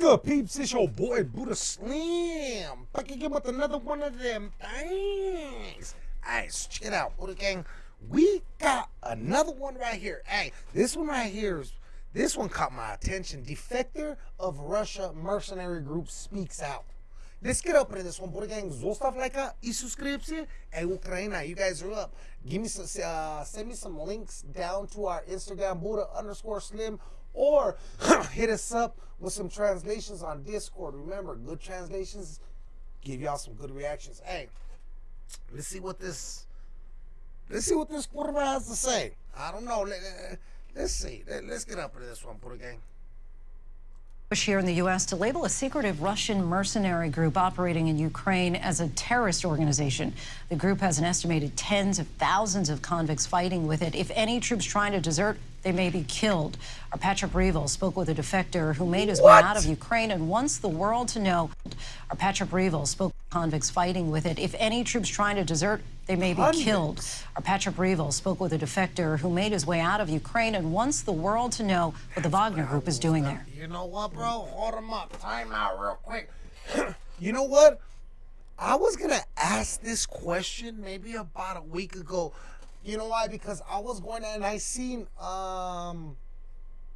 good, peeps? It's your boy Buddha Slim. Back again with another one of them things. So check it out, Buddha Gang. We got another one right here. Hey, this one right here is this one caught my attention. Defector of Russia mercenary group speaks out. Let's get up into this one, Buddha Gang. Zostav like и subscribe. Hey, Ukraine, you guys are up. Give me some, uh, send me some links down to our Instagram, Buddha underscore Slim or hit us up with some translations on Discord. Remember, good translations give y'all some good reactions. Hey, let's see what this let's see what this quarterback has to say. I don't know. Let, us see. Let's get up into this one, a game push here in the U.S. to label a secretive Russian mercenary group operating in Ukraine as a terrorist organization. The group has an estimated tens of thousands of convicts fighting with it. If any troops trying to desert, they may be killed. Our Patrick Reevell spoke with a defector who made his what? way out of Ukraine and wants the world to know. Our Patrick Reevell spoke convicts fighting with it. If any troops trying to desert, they may be killed. Our Patrick Reevell spoke with a defector who made his way out of Ukraine and wants the world to know what the Wagner Group is doing there. You know what, bro? Hold him up. Time out real quick. you know what? I was going to ask this question maybe about a week ago. You know why? Because I was going and I seen um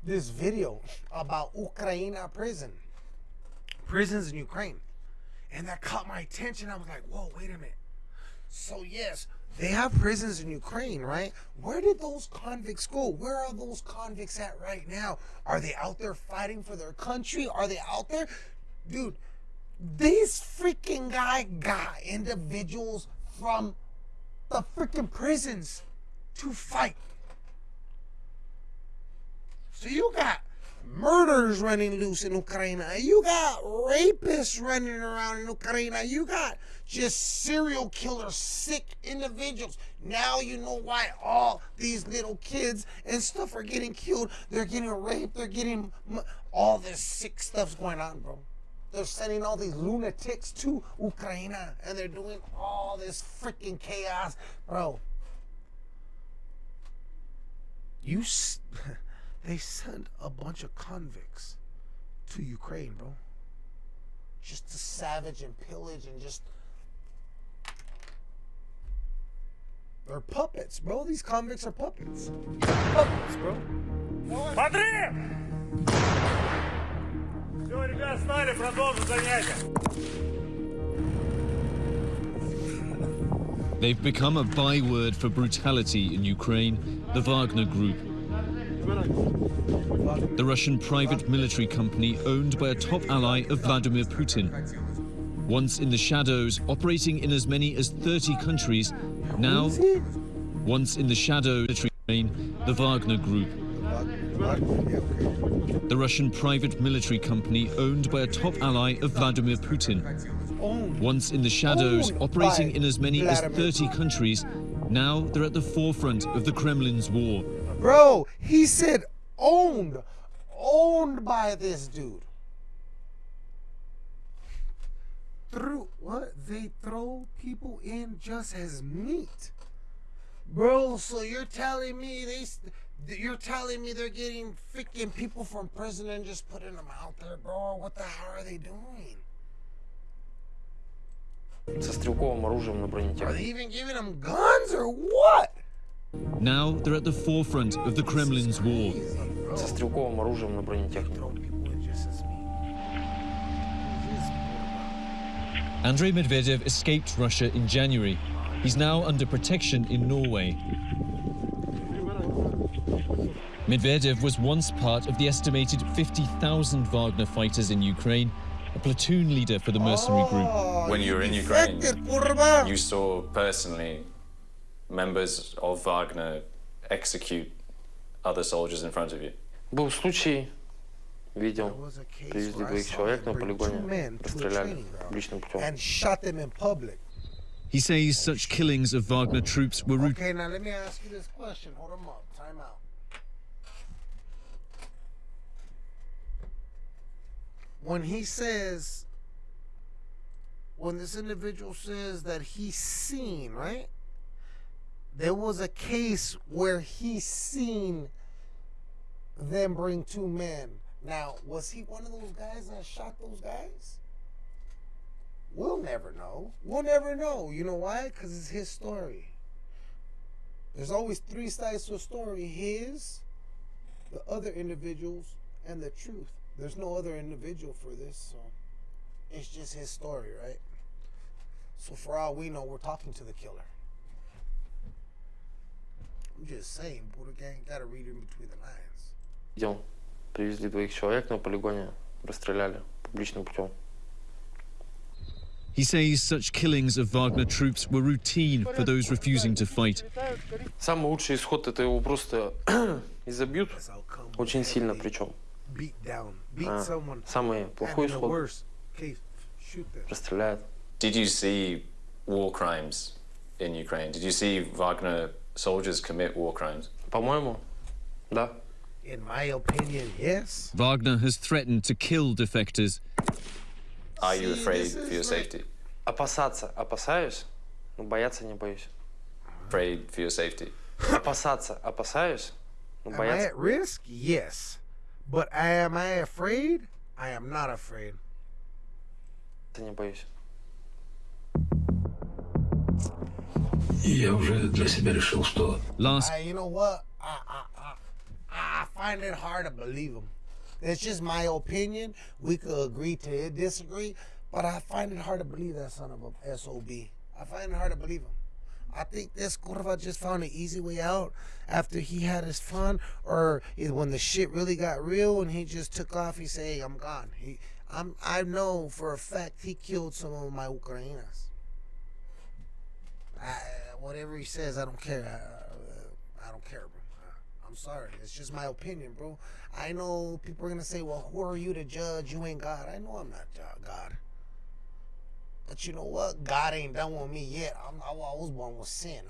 this video about Ukraine prison. Prisons in Ukraine. And that caught my attention. I was like, whoa, wait a minute. So yes, they have prisons in Ukraine, right? Where did those convicts go? Where are those convicts at right now? Are they out there fighting for their country? Are they out there? Dude, this freaking guy got individuals from the freaking prisons to fight. So you got murders running loose in Ukraine. You got rapists running around in Ukraine. You got just serial killers, sick individuals. Now you know why all these little kids and stuff are getting killed. They're getting raped. They're getting all this sick stuff's going on, bro. They're sending all these lunatics to Ukraine and they're doing all this freaking chaos, bro. You. they sent a bunch of convicts to Ukraine, bro. Just to savage and pillage and just. They're puppets, bro. These convicts are puppets. Puppets, bro. Смотри! Все, ребят, стали, продолжим занятия. They've become a byword for brutality in Ukraine, the Wagner Group, the Russian private military company owned by a top ally of Vladimir Putin. Once in the shadows, operating in as many as 30 countries, now, once in the shadows, the Wagner Group. The Russian private military company owned by a top ally of Vladimir Putin. Once in the shadows, operating in as many as 30 countries, now they're at the forefront of the Kremlin's war. Bro, he said owned. Owned by this dude. Through what? They throw people in just as meat. Bro, so you're telling me they you're telling me they're getting freaking people from prison and just putting them out there, bro? What the hell are they doing? Со стрелковым оружием на бронетехнике. Are they even giving them guns or what? Now they're at the forefront of the Kremlin's war. Andrei Medvedev escaped Russia in January. He's now under protection in Norway. Medvedev was once part of the estimated 50,000 Wagner fighters in Ukraine, a platoon leader for the mercenary group. When you were in Ukraine, you saw personally members of Wagner execute other soldiers in front of you? Был случай, видел, привезли двоих человек на полигоне, расстреляли личным путем. He says such killings of Wagner troops were Okay, now let me ask you this question. Hold them up. Time out. When he says, when this individual says that he's seen, right? There was a case where he seen them bring two men. Now, was he one of those guys that shot those guys? We'll never know. We'll never know. You know why? Because it's his story. There's always three sides to a story his, the other individuals, and the truth. There's no other individual for this, so it's just his story, right? So for all we know, we're talking to the killer. I'm just saying, Buddha Gang gotta read in between the lines. Идем. Привезли двоих человек на полигоне, расстреляли публичным путем. He says such killings of Wagner troops were routine for those refusing to fight. Самый лучший исход это его просто изобьют, очень сильно причем. Самый плохой исход расстреляют. Did you see war crimes in Ukraine? Did you see Wagner soldiers commit war crimes? По-моему, да. In my opinion, yes. Wagner has threatened to kill defectors. Are you afraid for your safety? Опасаться опасаюсь, но бояться не боюсь. Afraid for your safety? Опасаться опасаюсь, но Am I бояться... at risk? Yes. But am I afraid? I am not afraid. не боюсь. Я уже для себя решил, что... Last I, you know what? I, I, I, I find it hard to believe him. It's just my opinion. We could agree to disagree, but I find it hard to believe that son of a SOB. I find it hard to believe him. I think this Corva just found an easy way out after he had his fun, or when the shit really got real and he just took off. He said, "Hey, I'm gone." He, I'm, I know for a fact he killed some of my Ukrainas. I, whatever he says, I don't care. I, I don't care, bro. I'm sorry. It's just my opinion, bro. I know people are gonna say, "Well, who are you to judge? You ain't God." I know I'm not God. But you know what? God ain't done with me yet. I'm, I was born with sin.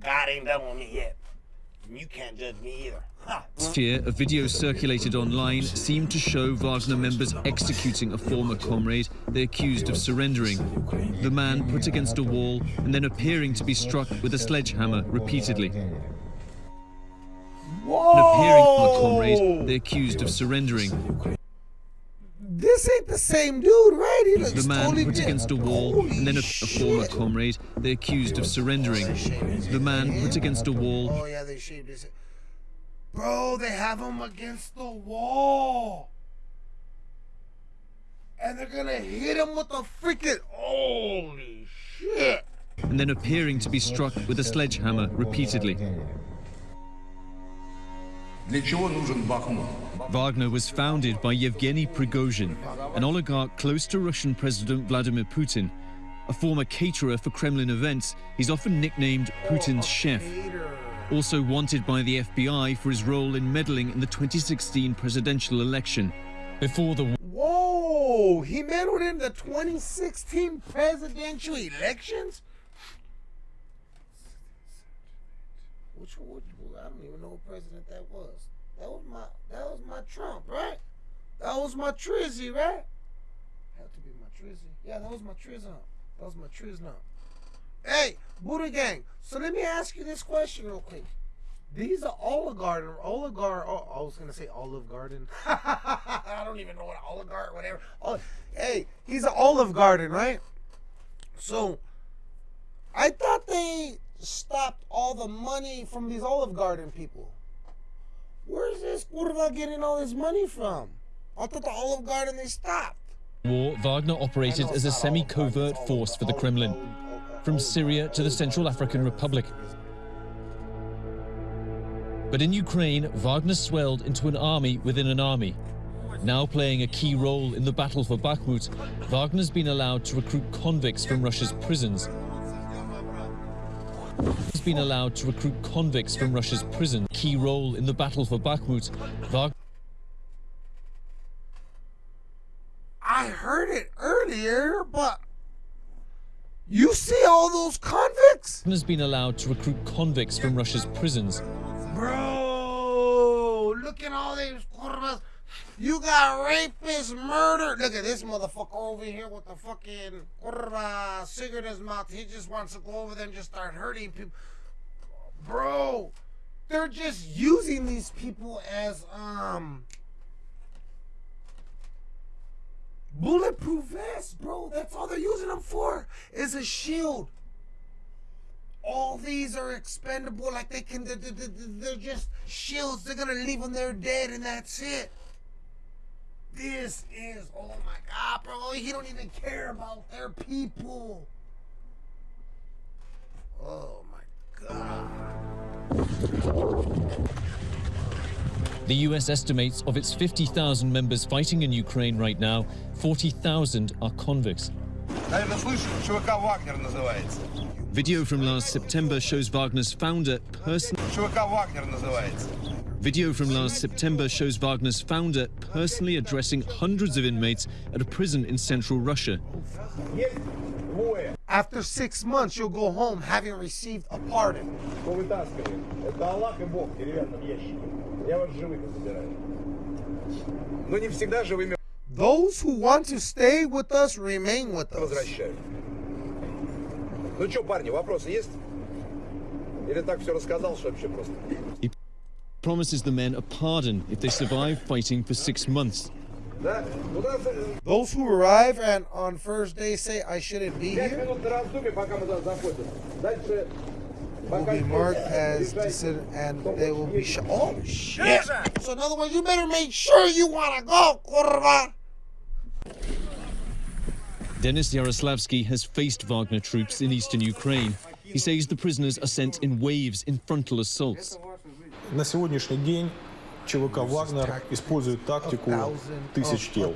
God ain't done with me yet. You can't judge me either. Ha. year, a video circulated online seemed to show Wagner members executing a former comrade they accused of surrendering. The man put against a wall and then appearing to be struck with a sledgehammer repeatedly. Whoa! And appearing comrade they accused of surrendering. This ain't the same dude, right? He looks The man totally put against a wall Holy and then a, a former comrade they accused of surrendering. The man put against a wall Oh yeah, they shaved his. head. Bro, they have him against the wall, and they're gonna hit him with a freaking holy shit. and then appearing to be struck with a sledgehammer repeatedly. Для чего нужен Бахмут? Wagner was founded by Yevgeny Prigozhin, an oligarch close to Russian President Vladimir Putin. A former caterer for Kremlin events, he's often nicknamed Putin's chef. Also wanted by the FBI for his role in meddling in the 2016 presidential election. Before the Whoa, he meddled in the 2016 presidential elections. Which one? I don't even know what president that was. That was my. That was my Trump, right? That was my Trizzy, right? Had to be my Trizzy. Yeah, that was my Trizzy. That was my Trizzy. Hey, Buddha Gang. So let me ask you this question real quick. These are oligarch, oligarch. Oh, I was gonna say Olive Garden. I don't even know what oligarch, whatever. Oh, hey, he's an Olive Garden, right? So, I thought they stopped all the money from these Olive Garden people. Where's this Curva getting all this money from? I thought the Olive Garden they stopped. war, Wagner operated as a semi-covert force for the Kremlin, from Syria to the Central African Republic. But in Ukraine, Wagner swelled into an army within an army. Now playing a key role in the battle for Bakhmut, Wagner's been allowed to recruit convicts from Russia's prisons. Been allowed to recruit convicts from Russia's prison. Key role in the battle for Bakhmut, Wagner I heard it earlier, but you see all those convicts? has been allowed to recruit convicts from Russia's prisons. Bro, look at all these curvas. You got rapists, murder. Look at this motherfucker over here with the fucking curva cigarette in his mouth. He just wants to go over there and just start hurting people. Bro, they're just using these people as um Bulletproof vests, bro. That's all they're using them for. Is a shield. All these are expendable. Like they can, they're, they're just shields. They're gonna leave them there dead, and that's it. This is, oh my God, bro. He don't even care about their people. Oh my God. The US estimates of its 50,000 members fighting in Ukraine right now, 40,000 are convicts. Video from last September shows Wagner's founder personally. Video from last September shows Wagner's founder personally addressing hundreds of inmates at a prison in central Russia. After six months, you'll go home having received a pardon. Those who want to stay with us remain with us. Ну что, парни, вопросы есть? Или так все рассказал, что вообще просто? He promises the men a pardon if they survive fighting for six months. Those who arrive and on first day say I shouldn't be here will be marked as dissident and they will be shot. Oh shit! So in other words, you better make sure you wanna go, kurva. Denis Yaroslavsky has faced Wagner troops in eastern Ukraine. He says the prisoners are sent in waves in frontal assaults. На сегодняшний день ЧВК «Вагнер» использует тактику тысяч тел.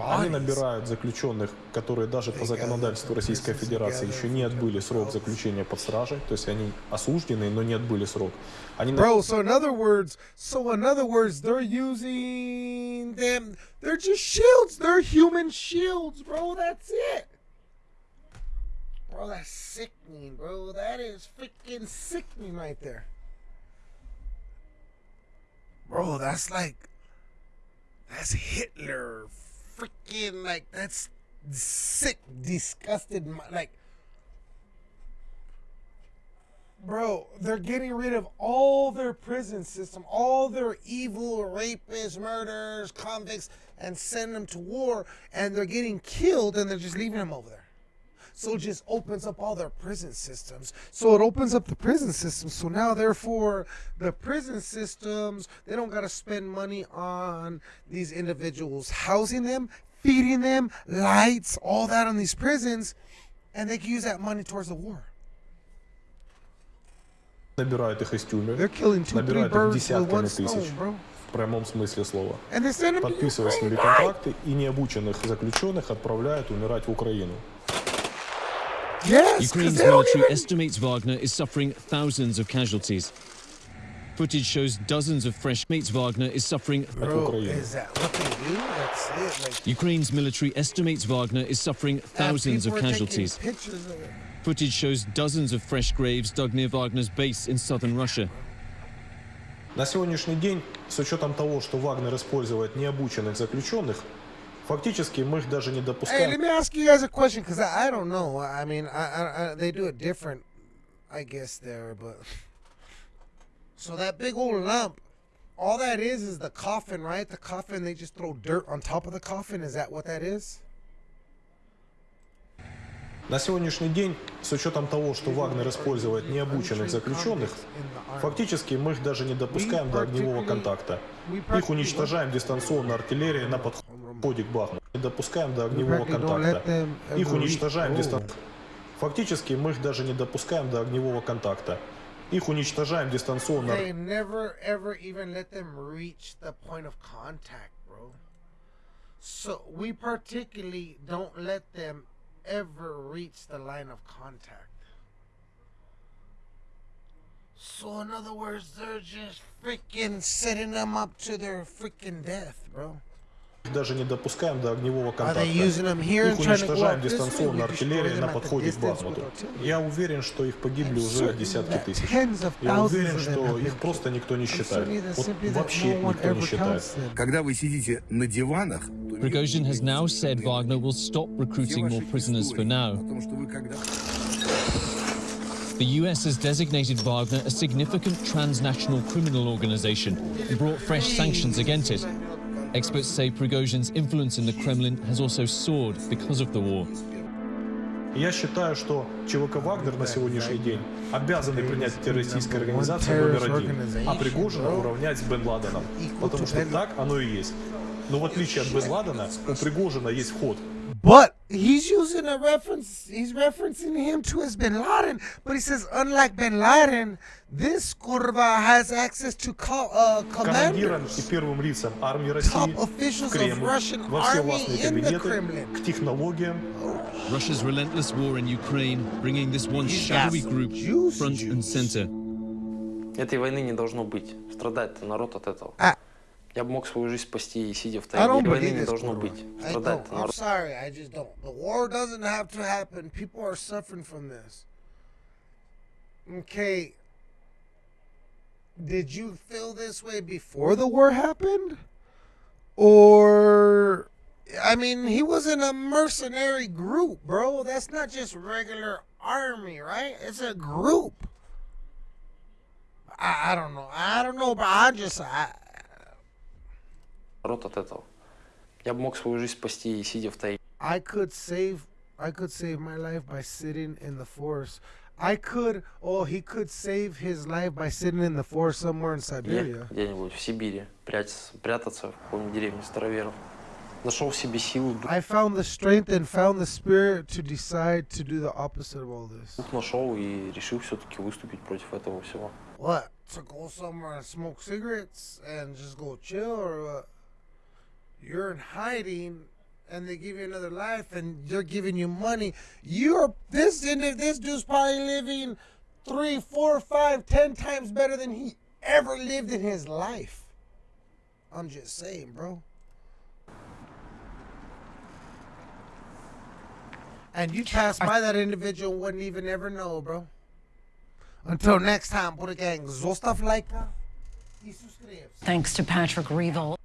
Они набирают заключенных, которые даже по законодательству Российской Федерации еще не отбыли срок заключения под стражей, то есть они осуждены, но не отбыли срок. Они Bro, so in other words, so in other words, they're using them, they're just shields, they're human shields, bro, that's it. Bro, that's sickening, bro. That is freaking sickening right there. Bro, that's like that's Hitler. Freaking like that's sick, disgusted. Like, bro, they're getting rid of all their prison system, all their evil rapists, murderers, convicts, and send them to war, and they're getting killed, and they're just leaving them over there. So it just opens up all their prison systems. So it opens up the prison system. So now, therefore, the prison systems, they don't got to spend money on these individuals, housing them, feeding them, lights, all that on these prisons, and they can use that money towards the war. Набирают их из тюрьмы, They're killing two, three набирают их birds with one десятками тысяч, stone, bro. в прямом смысле слова. And they send them to Подписывая с Ukraine, ними right? контракты и необученных заключенных отправляют умирать в Украину. Yes, 'cause Ukraine's they don't military even- estimates Wagner is suffering thousands of casualties. Footage shows dozens of fresh mates Wagner is suffering. Bro, Украины. is that what they do? That's it. Like, Ukraine's military estimates Wagner is suffering and thousands of people are taking casualties. Pictures of it. Footage shows dozens of fresh graves dug near Wagner's base in southern Russia. На сегодняшний день, с учетом того, что Вагнер использует необученных заключенных, фактически мы их даже не Hey, допускаем let me ask you guys a question because I, I don't know. I mean, I, I, I, they do it different, I guess there, but so that big old lump, all that is is the coffin, right? The coffin. They just throw dirt on top of the coffin. Is that what that is? На сегодняшний день, с учетом того, что Вагнер использует необученных заключенных, фактически мы их даже не допускаем до огневого контакта. Их уничтожаем дистанционно артиллерией на подходе к Бахмуту. Не допускаем до огневого контакта. Их уничтожаем дистанционно. Фактически мы их даже не допускаем до огневого контакта. Их уничтожаем дистанционно. They never ever even let them reach the point of contact, bro. So we particularly don't let them ever reach the line of contact. So in other words, they're just freaking setting them up to their freaking death, bro. Даже не допускаем до огневого контакта. Их уничтожаем дистанционно артиллерией на подходе к Бахмуту. Я уверен, что их погибли уже десятки тысяч. Я уверен, что их просто никто не считает. Вот вообще никто не считает. Когда вы сидите на диванах, Prigozhin has now said Wagner will stop recruiting more prisoners for now. The US has designated Wagner a significant transnational criminal organization and brought fresh sanctions against it. Experts say Prigozhin's influence in the Kremlin has also soared because of the war. Я считаю, что ЧВК «Вагнер» на сегодняшний день обязаны принять террористической организацией номер один, а Пригожина уравнять с Бен Ладеном. Потому что так оно и есть. Но в отличие от Бен Ладена, у Пригожина есть вход. But he's using a reference, he's referencing him to as Bin Laden, but he says, unlike Bin Laden, this Kurva has access to co- uh, Командирам commanders. и первым лицам армии России, Top в officials of Кремль, Russian во все army властные in the кабинеты, Kremlin. к технологиям, Russia's relentless war in Ukraine, bringing this once He's got shadowy some group juice front and juice. center. Этой войны не должно быть. Страдает народ от этого. А- Я бы мог свою жизнь спасти, сидя в тайне. Не должно быть. Sorry, I just don't. The war doesn't have to happen. People are suffering from this. Okay. Did you feel this way before the war happened? Or... I mean, he was in a mercenary group, bro. That's not just regular army, right? It's a group. I, I don't know. I don't know, but I just... I, Народ от этого. Я бы мог свою жизнь спасти, сидя в тайге. I could save I could save my life by sitting in the forest. I could oh he could save his life by sitting in the forest somewhere in Siberia. где-нибудь в Сибири прятаться, прятаться в какой-нибудь деревне староверов. Нашел в себе силу, I found the strength and found the spirit to decide to do the opposite of all this. дух нашел и решил все-таки выступить против этого всего. What? To go somewhere and smoke cigarettes and just go chill or what? You're in hiding and they give you another life and they're giving you money. You're this this dude's probably living three, four, five, ten times better than he ever lived in his life. I'm just saying, bro. And you pass by that individual wouldn't even ever know, bro. Until next time, Buddha Gang. Thanks to Patrick Reevell.